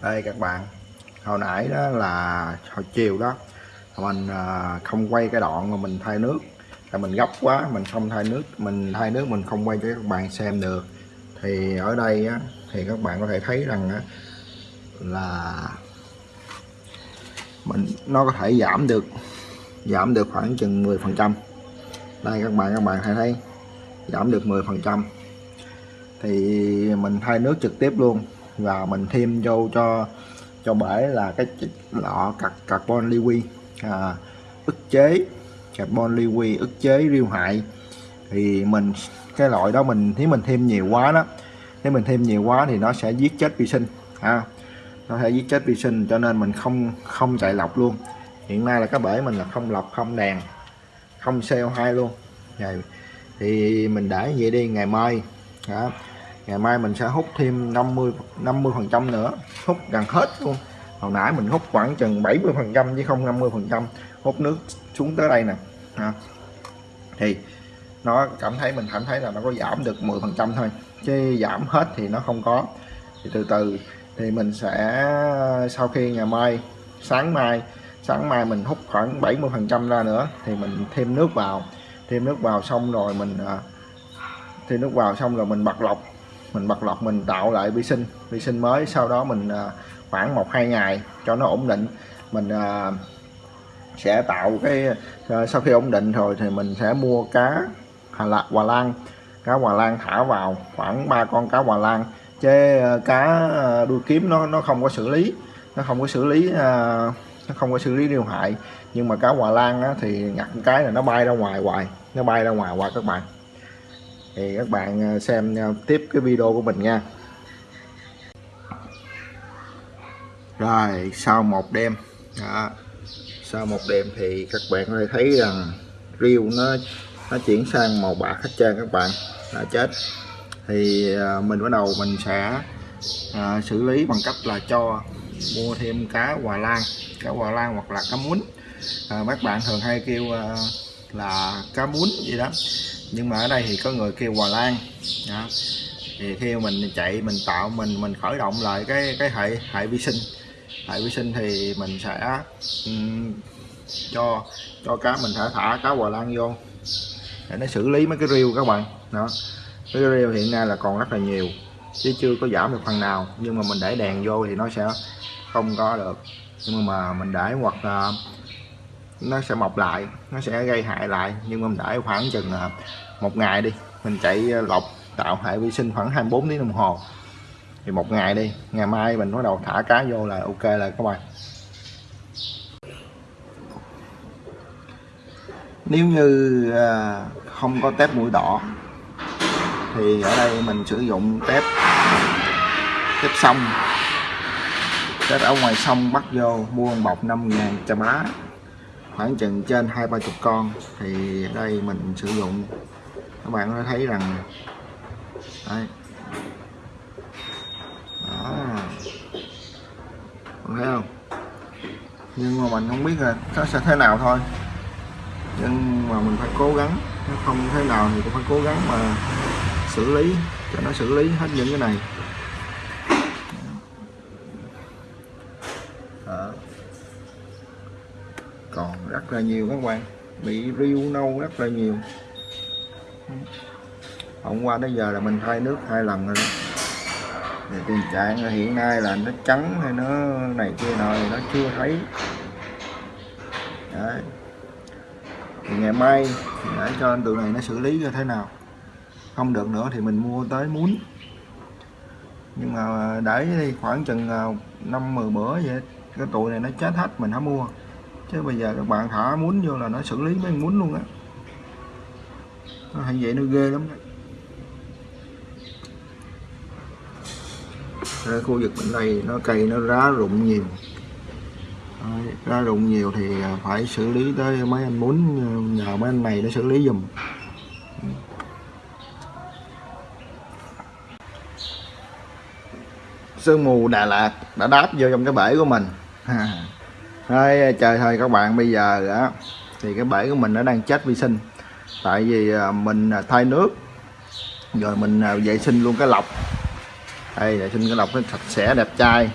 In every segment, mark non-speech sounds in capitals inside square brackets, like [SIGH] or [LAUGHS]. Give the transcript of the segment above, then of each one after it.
đây các bạn hồi nãy đó là hồi chiều đó mình à, không quay cái đoạn mà mình thay nước. Tại mình gấp quá mình không thay nước mình thay nước mình không quay cho các bạn xem được. Thì ở đây á, thì các bạn có thể thấy rằng á, là mình nó có thể giảm được giảm được khoảng chừng 10 phần trăm. Đây các bạn các bạn thấy thấy giảm được 10 phần trăm. Thì mình thay nước trực tiếp luôn và mình thêm vô cho cho bể là cái lọ carbon liqui à, ức chế carbon liqui ức chế riêu hại. Thì mình cái loại đó mình nếu mình thêm nhiều quá đó nếu mình thêm nhiều quá thì nó sẽ giết chết vi sinh ha. Nó sẽ giết chết vi sinh cho nên mình không không chạy lọc luôn. Hiện nay là cái bể mình là không lọc không đèn không CO2 luôn. Rồi thì mình để vậy đi ngày mai đó ngày mai mình sẽ hút thêm 50 50 phần trăm nữa. Hút gần hết luôn. Hồi nãy mình hút khoảng chừng 70 phần trăm chứ không 50 phần trăm. Hút nước xuống tới đây nè. À. thì nó cảm thấy, mình cảm thấy là nó có giảm được 10 phần trăm thôi, chứ giảm hết thì nó không có. Thì từ từ, thì mình sẽ, sau khi ngày mai, sáng mai sáng mai mình hút khoảng 70 phần trăm ra nữa, thì mình thêm nước vào. Thêm nước vào xong rồi mình à, thêm nước vào xong rồi mình bật lọc mình bật lọc mình tạo lại vi sinh. Vi sinh mới sau đó mình à, khoảng một hai ngày cho nó ổn định mình à, sẽ tạo cái à, sau khi ổn định rồi thì mình sẽ mua cá hà lạc hòa lan. Cá hòa lan thả vào khoảng ba con cá hòa lan. Chứ cá đuôi kiếm nó nó không có xử lý nó không có xử lý nó không có xử lý điều hại. Nhưng mà cá hòa lan á, thì nhặt cái là nó bay ra ngoài hoài nó bay ra ngoài hoài các bạn thì các bạn à, xem à, tiếp cái video của mình nha. Rồi sau một đêm đó, sau một đêm thì các bạn có thể thấy rằng riêu nó nó chuyển sang màu bạc hết trơn các bạn. Đã chết. Thì à, mình bắt đầu mình sẽ à, xử lý bằng cách là cho mua thêm cá hòa lan cá hòa lan hoặc là cá muốn. À, các bạn thường hay kêu à, là cá muốn gì đó nhưng mà ở đây thì có người kêu hòa lan. Đó. thì khi mình chạy mình tạo mình mình khởi động lại cái cái hệ hệ vi sinh. Hệ vi sinh thì mình sẽ um, cho cho cá mình thả thả cá hòa lan vô. Để nó xử lý mấy cái riêu các bạn. Đó. Cái riêu hiện nay là còn rất là nhiều chứ chưa có giảm được phần nào. Nhưng mà mình để đèn vô thì nó sẽ không có được. Nhưng mà mình để hoặc là nó sẽ mọc lại, nó sẽ gây hại lại. Nhưng mà mình để khoảng chừng à, một ngày đi, mình chạy lọc, tạo hệ vi sinh khoảng 24 tiếng đồng hồ. Thì một ngày đi, ngày mai mình bắt đầu thả cá vô là ok là các bạn. Nếu như à, không có tép mũi đỏ, thì ở đây mình sử dụng tép tép sông. Tép ở ngoài sông bắt vô, mua một bọc 5 ngàn cho má khoảng chừng trên hai ba chục con thì đây mình sử dụng. Các bạn có thấy rằng đây đó. Thấy không? Nhưng mà mình không biết là nó sẽ thế nào thôi. Nhưng mà mình phải cố gắng. Nó không thế nào thì cũng phải cố gắng mà xử lý, cho nó xử lý hết những cái này. Còn rất là nhiều các bạn. Bị riêu nâu rất là nhiều. Hôm qua tới giờ là mình thay nước hai lần rồi đó. Thì tình trạng hiện nay là nó trắng hay nó này kia nọ thì nó chưa thấy. Đấy. thì ngày mai thì để cho anh tụi này nó xử lý như thế nào. Không được nữa thì mình mua tới muốn. Nhưng mà để đi khoảng chừng à, năm, mười bữa vậy, cái tụi này nó chết hết, mình không mua chứ bây giờ các bạn thả muốn vô là nó xử lý mấy muốn luôn á. Nó hay vậy nó ghê lắm đấy, Ở khu vực bên đây nó cây nó rá rụng nhiều. Đấy, rụng nhiều thì phải xử lý tới mấy anh muốn nhờ mấy anh này nó xử lý dùm sương mù Đà Lạt đã đáp vô trong cái bể của mình. [LAUGHS] Đấy, trời thôi các bạn. Bây giờ đó, thì cái bể của mình nó đang chết vi sinh. Tại vì ờ, mình ờ, thay nước rồi mình ờ, vệ sinh luôn cái lọc. Đây vệ sinh cái lọc nó sạch sẽ đẹp trai.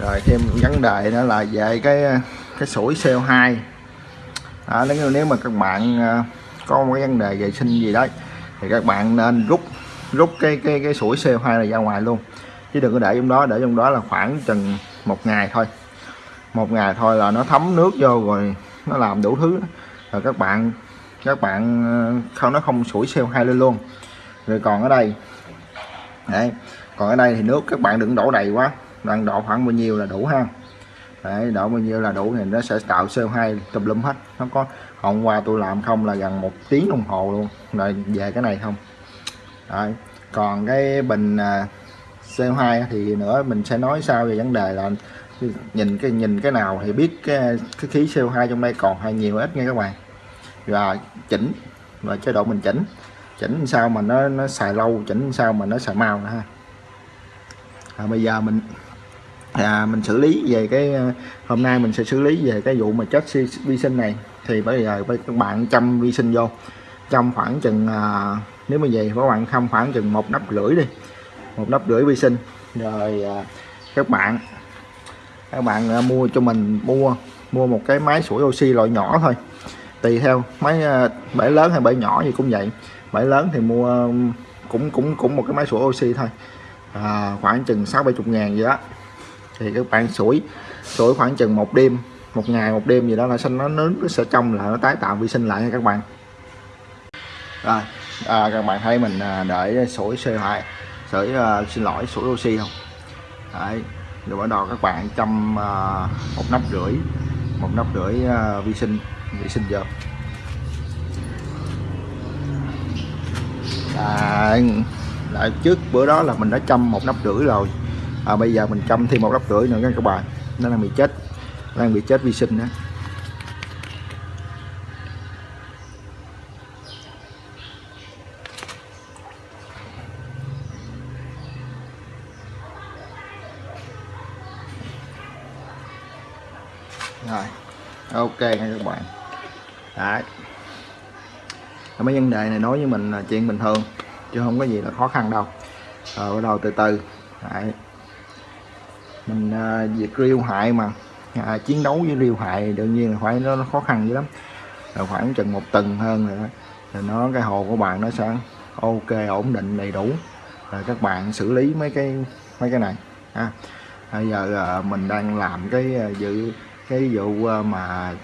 Rồi thêm vấn đề nữa là về cái cái sủi CO2 đó, nếu nếu mà các bạn có một cái vấn đề vệ sinh gì đấy thì các bạn nên rút rút cái cái cái sủi CO2 này ra ngoài luôn. Chứ đừng có để trong đó để trong đó là khoảng chừng một ngày thôi một ngày thôi là nó thấm nước vô rồi nó làm đủ thứ. Rồi các bạn các bạn ờ, không nó không sủi CO2 lên luôn. Rồi còn ở đây đấy còn ở đây thì nước các bạn đừng đổ đầy quá đang đổ khoảng bao nhiêu là đủ ha. Đấy, đổ bao nhiêu là đủ thì nó sẽ tạo CO2 tùm lum hết. Nó có hôm qua tôi làm không là gần một tiếng đồng hồ luôn. Rồi về cái này không? Đấy. còn cái bình ờ, CO2 thì nữa mình sẽ nói sau về vấn đề là nhìn cái nhìn cái nào thì biết cái, cái khí CO2 trong đây còn hay nhiều ít nha các bạn. Và chỉnh và chế độ mình chỉnh. Chỉnh sao mà nó nó xài lâu chỉnh sao mà nó xài mau nữa ha. À, bây giờ mình à, mình xử lý về cái à, hôm nay mình sẽ xử lý về cái vụ mà chết vi sinh này. Thì bây giờ các bạn chăm vi sinh vô. Trong khoảng chừng à, nếu mà về các bạn không khoảng chừng một nắp rưỡi đi. Một nắp rưỡi vi sinh. Rồi à, các bạn các bạn à, mua cho mình mua mua một cái máy sủi oxy loại nhỏ thôi. Tùy theo máy à, bể lớn hay bể nhỏ gì cũng vậy. Bể lớn thì mua cũng cũng cũng một cái máy sủi oxy thôi. À, khoảng chừng sáu bảy chục ngàn gì đó. Thì các bạn sủi sủi khoảng chừng một đêm một ngày một đêm gì đó là sinh nó nướng nó sẽ trong là nó tái tạo vi sinh lại nha các bạn. Rồi à, các bạn thấy mình à, để sủi CO2 sủi uh, xin lỗi sủi oxy không? Đấy rồi bắt đầu các bạn chăm à, một nắp rưỡi một nắp rưỡi à, vi sinh vi sinh vô à, là trước bữa đó là mình đã chăm một nắp rưỡi rồi. À, bây giờ mình chăm thêm một nắp rưỡi nữa nha các bạn. Nó đang bị chết đang bị chết vi sinh đó rồi. Ok nha các bạn. Đấy. Mấy vấn đề này nói với mình là chuyện bình thường chứ không có gì là khó khăn đâu. Rồi bắt đầu từ từ. Đấy. mình à, việc riêu hại mà. À, chiến đấu với riêu hại đương nhiên là phải nó, nó khó khăn dữ lắm. Rồi khoảng chừng một tuần hơn rồi đó thì nó cái hồ của bạn nó sẽ ok ổn định đầy đủ. Rồi các bạn xử lý mấy cái mấy cái này. Ha bây giờ à, mình đang làm cái ờ, dự cái vụ ờ, mà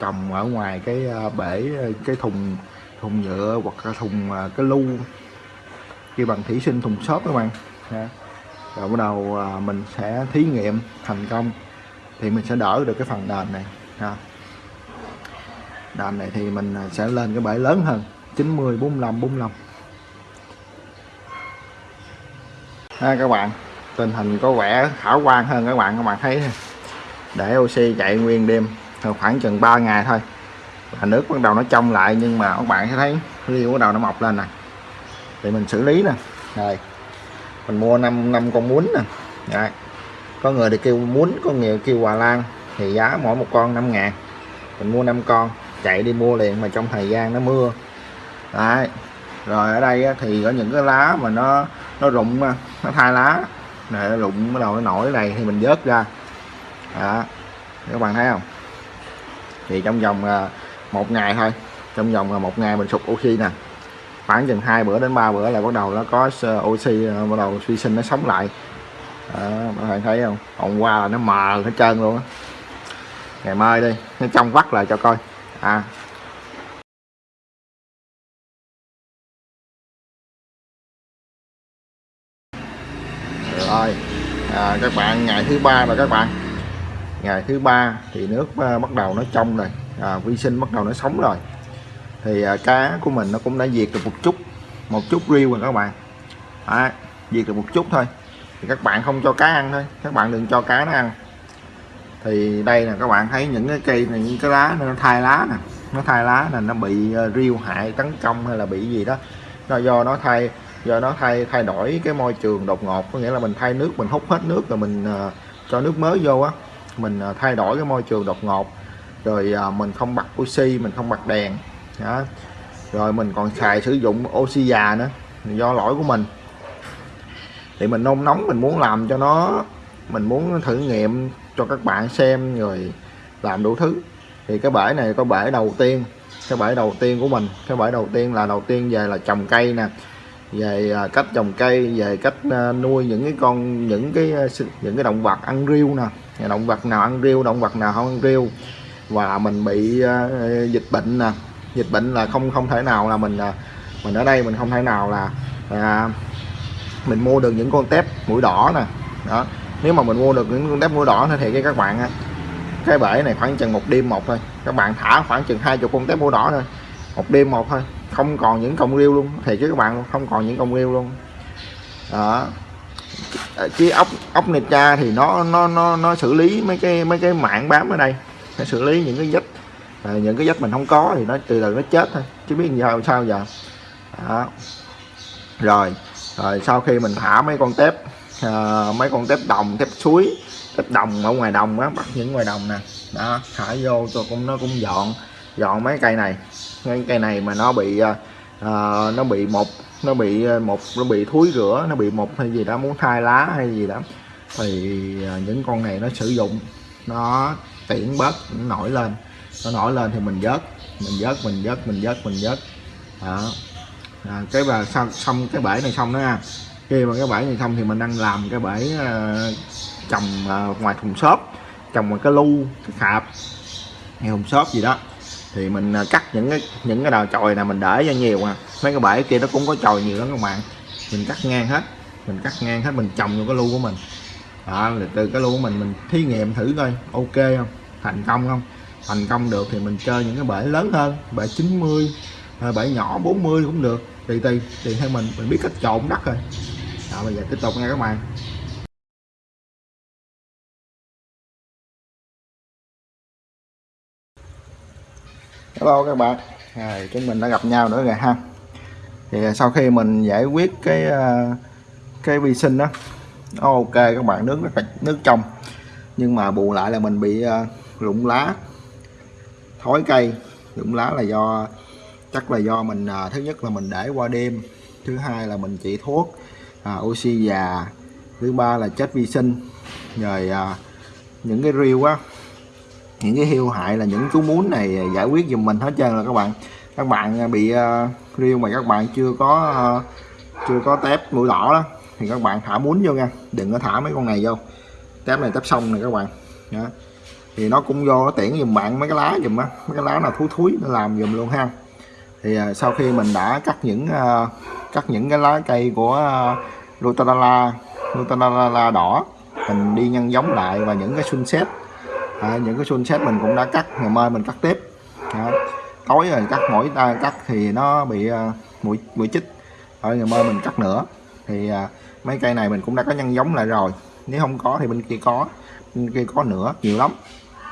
trồng ở ngoài cái ờ, bể ờ, cái thùng thùng nhựa hoặc là thùng cái lu, kêu bằng thủy sinh thùng xốp các bạn. Dạ. Rồi bắt đầu mình sẽ thí nghiệm thành công thì mình sẽ đỡ được cái phần đền này. Ha. đền này thì mình sẽ lên cái bể lớn hơn 90 45 45 ha, các bạn, tình hình có vẻ khả quan hơn các bạn các bạn thấy để oxy chạy nguyên đêm khoảng chừng 3 ngày thôi. Là nước bắt đầu nó trong lại, nhưng mà các bạn sẽ thấy riêu bắt đầu nó mọc lên nè. Thì mình xử lý nè. Rồi mình mua 5 năm con muốn nè. Rồi. có người thì kêu muốn, có người kêu hòa lan. Thì giá mỗi một con 5 ngàn. Mình mua 5 con, chạy đi mua liền, mà trong thời gian nó mưa. Đấy. rồi ở đây thì có những cái lá mà nó nó rụng nó thay lá. Này rụng, bắt đầu nó nổi này, thì mình vớt ra đó. Các bạn thấy không? Thì trong vòng à, một ngày thôi. Trong vòng à, một ngày mình sụp oxy nè. Khoảng chừng hai bữa đến ba bữa là bắt đầu nó có à, oxy bắt đầu suy sinh nó sống lại. Đó, các bạn thấy không? Hôm qua là nó mờ hết trơn luôn á. Ngày mai đi nó trong vắt lại cho coi. À. Rồi. À, các bạn ngày thứ ba rồi các bạn ngày thứ ba thì nước à, bắt đầu nó trong rồi. À, vi sinh bắt đầu nó sống rồi. Thì à, cá của mình nó cũng đã diệt được một chút một chút riêu rồi các bạn. À, diệt được một chút thôi. Thì các bạn không cho cá ăn thôi. Các bạn đừng cho cá nó ăn. Thì đây là các bạn thấy những cái cây này những cái lá nó thay lá nè. Nó thay lá là nó bị à, riêu hại tấn công hay là bị gì đó. Nó do nó thay do nó thay thay đổi cái môi trường đột ngột. Có nghĩa là mình thay nước mình hút hết nước rồi mình uh, cho nước mới vô á mình à, thay đổi cái môi trường đột ngột. Rồi à, mình không bật oxy, mình không bật đèn. Đó. rồi mình còn xài sử dụng oxy già nữa, do lỗi của mình. Thì mình nôn nóng, mình muốn làm cho nó, mình muốn thử nghiệm cho các bạn xem rồi làm đủ thứ. Thì cái bể này có bể đầu tiên, cái bể đầu tiên của mình. Cái bể đầu tiên là đầu tiên về là trồng cây nè. Về à, cách trồng cây, về cách nuôi những cái con, những cái những cái động vật ăn riêu nè động vật nào ăn riêu động vật nào không ăn riêu. Và mình bị ờ, dịch bệnh nè. Dịch bệnh là không không thể nào là mình ờ, mình ở đây mình không thể nào là uh, mình mua được những con tép mũi đỏ nè. Đó. Nếu mà mình mua được những con tép mũi đỏ thì cái các bạn ờ, cái bể này khoảng chừng một đêm một thôi. Các bạn thả khoảng chừng hai chục con tép mũi đỏ thôi. Một đêm một thôi. Không còn những cọng riêu luôn. Thì chứ các bạn không còn những cọng riêu luôn. Đó. Ờ, chứ ốc ốc cha thì nó nó nó nó xử lý mấy cái mấy cái mạng bám ở đây. Nó xử lý những cái vết à, những cái vết mình không có thì nó từ từ nó chết thôi chứ biết giờ sao giờ. Đó. rồi rồi sau khi mình thả mấy con tép à, mấy con tép đồng tép suối tép đồng ở ngoài đồng á bắt những ngoài đồng nè. Đó thả vô cho cũng nó cũng dọn dọn mấy cây này. Mấy cây này mà nó bị à, nó bị một nó bị ờ, một nó bị thúi rửa nó bị một hay gì đó muốn thay lá hay gì đó. Thì ờ, những con này nó sử dụng nó tiễn bớt nó nổi lên. Nó nổi lên thì mình vớt mình vớt mình vớt mình vớt mình vớt. Đó. À, cái và xong, xong cái bể này xong đó ha khi mà cái bể này xong thì mình đang làm cái bể uh, trồng uh, ngoài thùng xốp trồng một cái lu cái khạp hay thùng xốp gì đó thì mình à, cắt những cái những cái đầu chồi này mình để cho nhiều à. Mấy cái bể kia nó cũng có chồi nhiều lắm các bạn. Mình cắt ngang hết mình cắt ngang hết mình trồng vô cái lu của mình. Đó từ cái lu của mình mình thí nghiệm thử coi ok không? Thành công không? Thành công được thì mình chơi những cái bể lớn hơn bể 90 à, bể nhỏ 40 cũng được. Tùy tùy tùy theo mình mình biết cách trộn đất rồi. Đó, bây giờ tiếp tục nha các bạn. Hello các bạn. À, chúng mình đã gặp nhau nữa rồi ha. Thì sau khi mình giải quyết cái à, cái vi sinh đó ok các bạn nước rất là nước trong. Nhưng mà bù lại là mình bị uh, rụng lá thối cây. Rụng lá là do chắc là do mình à, thứ nhất là mình để qua đêm thứ hai là mình chỉ thuốc à, oxy già thứ ba là chết vi sinh. Rồi à, những cái riêu á những cái hiu hại là những chú muốn này giải quyết giùm mình hết trơn là các bạn. Các bạn à, bị à, uh, riêu mà các bạn chưa có uh, chưa có tép mũi đỏ đó thì các bạn thả muốn vô nha. Đừng có thả mấy con này vô. Tép này tép xong này các bạn. Đó. thì nó cũng vô nó tiễn dùm bạn mấy cái lá dùm á. Mấy cái lá nào thúi thúi nó làm dùm luôn ha. Thì uh, sau khi mình đã cắt những uh, cắt những cái lá cây của uh, Lutarala Lutarala đỏ mình đi nhân giống lại và những cái sunset à, những cái sunset mình cũng đã cắt ngày mai mình cắt tiếp. À, tối rồi cắt mỗi ta cắt thì nó bị à, mũi mũi chích. Ở ngày mai mình cắt nữa. Thì à, mấy cây này mình cũng đã có nhân giống lại rồi. Nếu không có thì bên kia có bên kia có nữa nhiều lắm.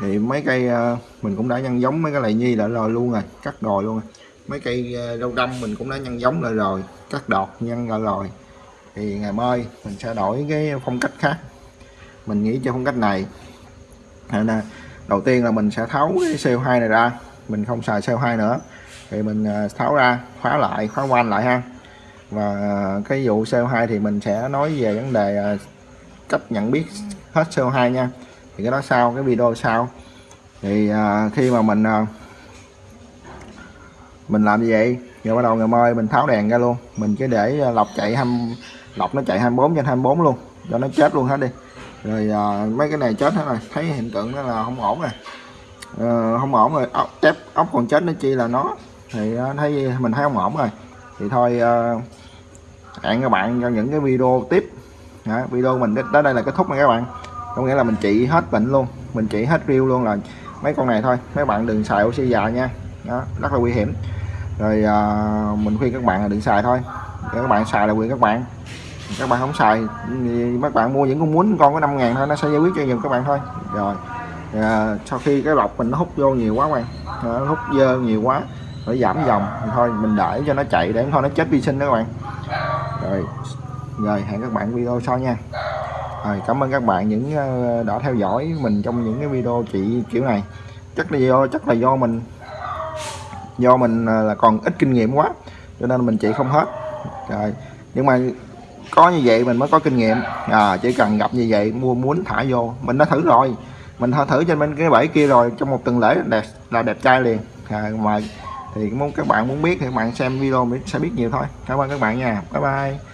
Thì mấy cây à, mình cũng đã nhân giống mấy cái này nhi lại rồi luôn rồi cắt rồi luôn rồi. Mấy cây à, rau đâm mình cũng đã nhân giống lại rồi cắt đọt nhân lại rồi. Thì ngày mai mình sẽ đổi cái phong cách khác. Mình nghĩ cho phong cách này đầu tiên là mình sẽ tháo cái CO2 này ra. Mình không xài CO2 nữa. Thì mình à, tháo ra, khóa lại, khóa quanh lại ha. Và cái vụ CO2 thì mình sẽ nói về vấn đề à, cách nhận biết hết CO2 nha. Thì cái đó sau, cái video sau. Thì à, khi mà mình mình làm như vậy rồi bắt đầu ngày mai mình tháo đèn ra luôn. Mình cứ để lọc chạy 20 lọc nó chạy 24 trên 24 luôn, cho nó chết luôn hết đi rồi à, mấy cái này chết hết rồi. Thấy hiện tượng đó là không ổn rồi. À, không ổn rồi. Ốc tép ốc còn chết nó chi là nó. Thì à, thấy mình thấy không ổn rồi. Thì thôi à, hẹn các bạn cho những cái video tiếp. À, video mình đến đây là kết thúc nha các bạn. Có nghĩa là mình trị hết bệnh luôn. Mình trị hết riêu luôn là mấy con này thôi. Mấy bạn đừng xài oxy già nha. Đó rất là nguy hiểm. Rồi à, mình khuyên các bạn là đừng xài thôi. Để các bạn xài là quyền các bạn các bạn không xài thì các bạn mua những con muốn con có 5 ngàn thôi nó sẽ giải quyết cho nhiều các bạn thôi. Rồi à, sau khi cái lọc mình nó hút vô nhiều quá bạn. Nó hút dơ nhiều quá phải giảm dòng thôi mình để cho nó chạy để thôi nó chết vi sinh đó các bạn. Rồi rồi hẹn các bạn video sau nha. Rồi cảm ơn các bạn những ờ, đã theo dõi mình trong những cái video chị kiểu này. Chắc là do chắc là do mình do mình ờ, là còn ít kinh nghiệm quá cho nên mình chị không hết. Rồi nhưng mà có như vậy mình mới có kinh nghiệm. À, chỉ cần gặp như vậy mua muốn thả vô. Mình đã thử rồi. Mình thử trên bên cái bẫy kia rồi trong một tuần lễ đẹp là đẹp trai liền. À, mà thì muốn các bạn muốn biết thì các bạn xem video sẽ biết nhiều thôi. Cảm ơn các bạn nha. Bye bye.